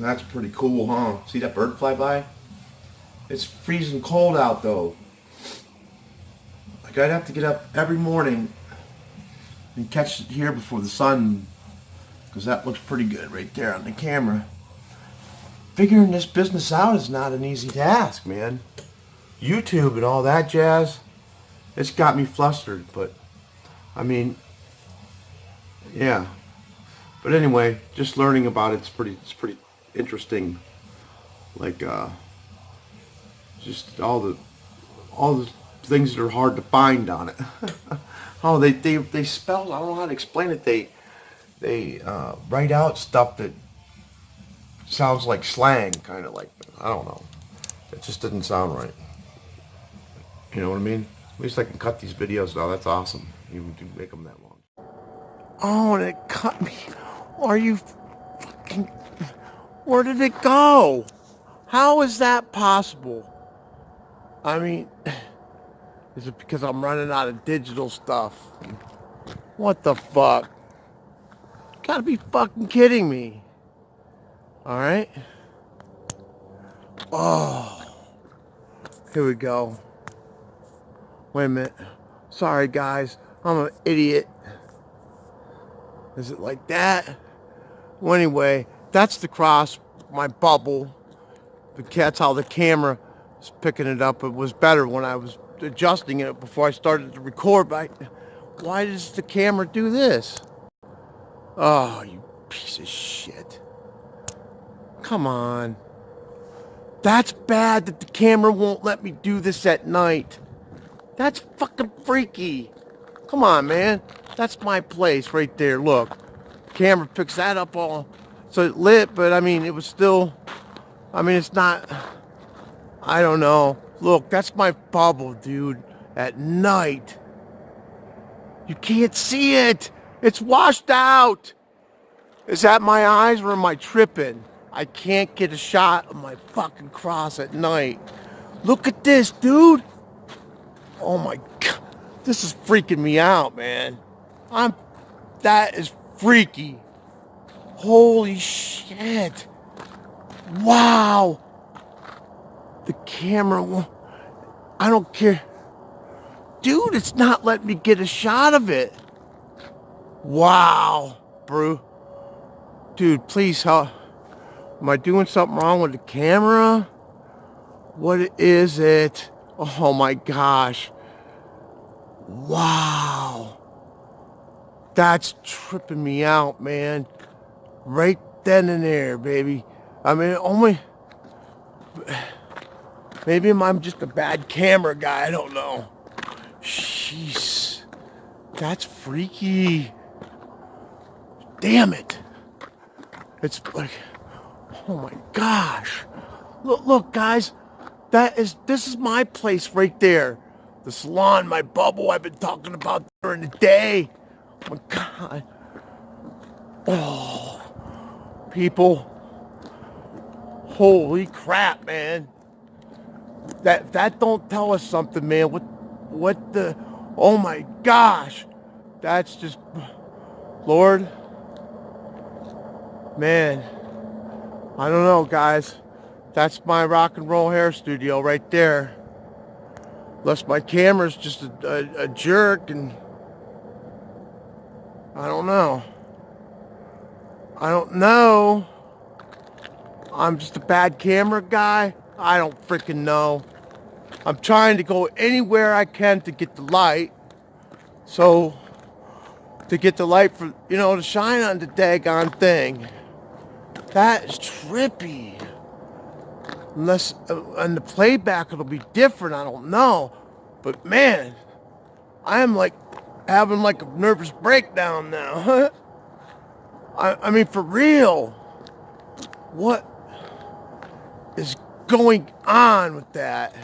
That's pretty cool, huh? See that bird fly by? It's freezing cold out though. Like I'd have to get up every morning and catch it here before the sun because that looks pretty good right there on the camera. Figuring this business out is not an easy task, man. YouTube and all that jazz, it's got me flustered, but I mean, yeah. But anyway, just learning about it's pretty, it's pretty interesting. Like, uh, just all the, all the things that are hard to find on it. oh, they, they, they spell, I don't know how to explain it. They, they, uh, write out stuff that sounds like slang, kind of like, I don't know. It just didn't sound right. You know what I mean? At least I can cut these videos now. That's awesome. You make them that long. Oh, and it cut me. Are you. Where did it go? How is that possible? I mean, is it because I'm running out of digital stuff? What the fuck? You gotta be fucking kidding me. Alright? Oh. Here we go. Wait a minute. Sorry, guys. I'm an idiot. Is it like that? Well, anyway, that's the cross, my bubble. That's how the camera is picking it up. It was better when I was adjusting it before I started to record. But I, why does the camera do this? Oh, you piece of shit. Come on. That's bad that the camera won't let me do this at night. That's fucking freaky. Come on, man. That's my place right there. Look. Camera picks that up all. So it lit, but I mean, it was still... I mean, it's not... I don't know. Look, that's my bubble, dude. At night. You can't see it. It's washed out. Is that my eyes or am I tripping? I can't get a shot of my fucking cross at night. Look at this, dude. Oh my god. This is freaking me out, man. I'm that is freaky. Holy shit. Wow. The camera won't. I don't care. Dude, it's not letting me get a shot of it. Wow, bro. Dude, please help. Am I doing something wrong with the camera? What is it? Oh my gosh. Wow. That's tripping me out, man. Right then and there, baby. I mean, only... Maybe I'm just a bad camera guy. I don't know. Jeez. That's freaky. Damn it. It's like... Oh my gosh. Look, look, guys. That is, this is my place right there. The salon, my bubble I've been talking about during the day. Oh my God. Oh, people. Holy crap, man. That, that don't tell us something, man. What, what the, oh my gosh. That's just, Lord. Man. I don't know, guys. That's my rock and roll hair studio right there. Unless my camera's just a, a, a jerk and... I don't know. I don't know. I'm just a bad camera guy. I don't freaking know. I'm trying to go anywhere I can to get the light. So, to get the light for, you know, to shine on the daggone thing. That is trippy. Unless, uh, and the playback it'll be different, I don't know. But man, I am like having like a nervous breakdown now. I, I mean, for real. What is going on with that?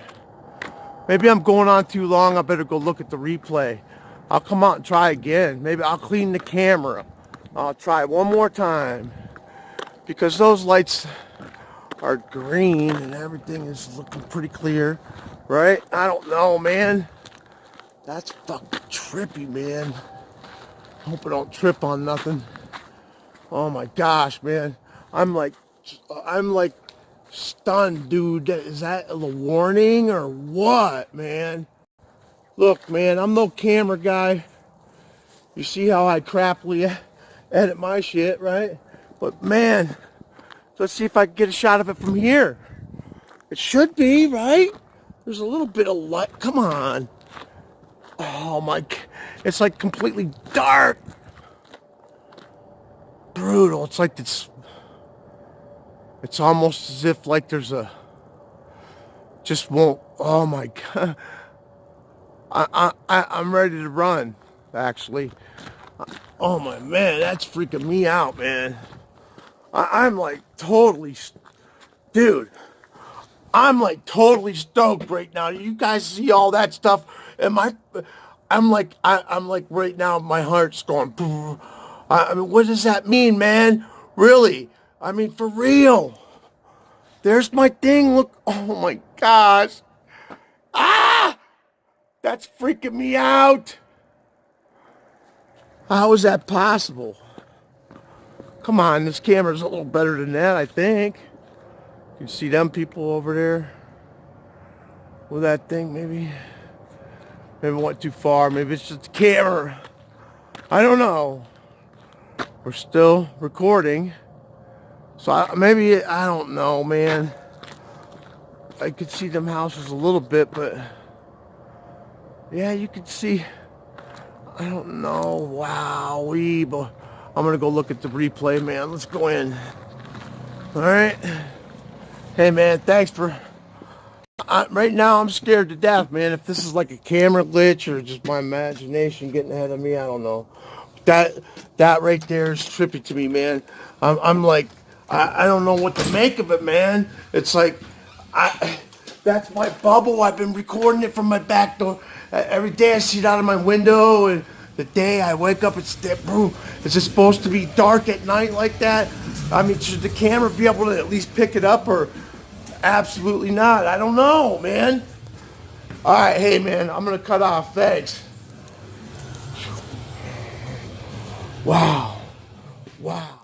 Maybe I'm going on too long. I better go look at the replay. I'll come out and try again. Maybe I'll clean the camera. I'll try one more time. Because those lights are green and everything is looking pretty clear, right? I don't know, man. That's fucking trippy, man. Hope I don't trip on nothing. Oh my gosh, man. I'm like I'm like stunned, dude. Is that a warning or what, man? Look, man, I'm no camera guy. You see how I crappily edit my shit, right? But man, let's see if I can get a shot of it from here. It should be, right? There's a little bit of light. Come on. Oh my, it's like completely dark. Brutal. It's like it's, it's almost as if like there's a, just won't, oh my God. I, I, I'm ready to run, actually. Oh my, man, that's freaking me out, man. I, I'm like totally, dude, I'm like totally stoked right now. You guys see all that stuff and my, I'm like, I, I'm like right now, my heart's going, I, I mean, what does that mean, man? Really? I mean, for real. There's my thing. Look. Oh my gosh. Ah! That's freaking me out. How is that possible? Come on, this camera's a little better than that, I think. You see them people over there with that thing, maybe? Maybe went too far. Maybe it's just the camera. I don't know. We're still recording. So I, maybe, I don't know, man. I could see them houses a little bit, but yeah, you could see, I don't know, wow, we, but I'm gonna go look at the replay, man. Let's go in. All right. Hey, man, thanks for I, right now I'm scared to death, man. If this is like a camera glitch or just my imagination getting ahead of me, I don't know. That that right there is trippy to me, man. I'm, I'm like, I, I don't know what to make of it, man. It's like, I that's my bubble. I've been recording it from my back door. Every day I see it out of my window, and the day I wake up, it's bro. Is it supposed to be dark at night like that? I mean, should the camera be able to at least pick it up or? Absolutely not. I don't know, man. All right, hey, man, I'm going to cut off. Thanks. Wow. Wow.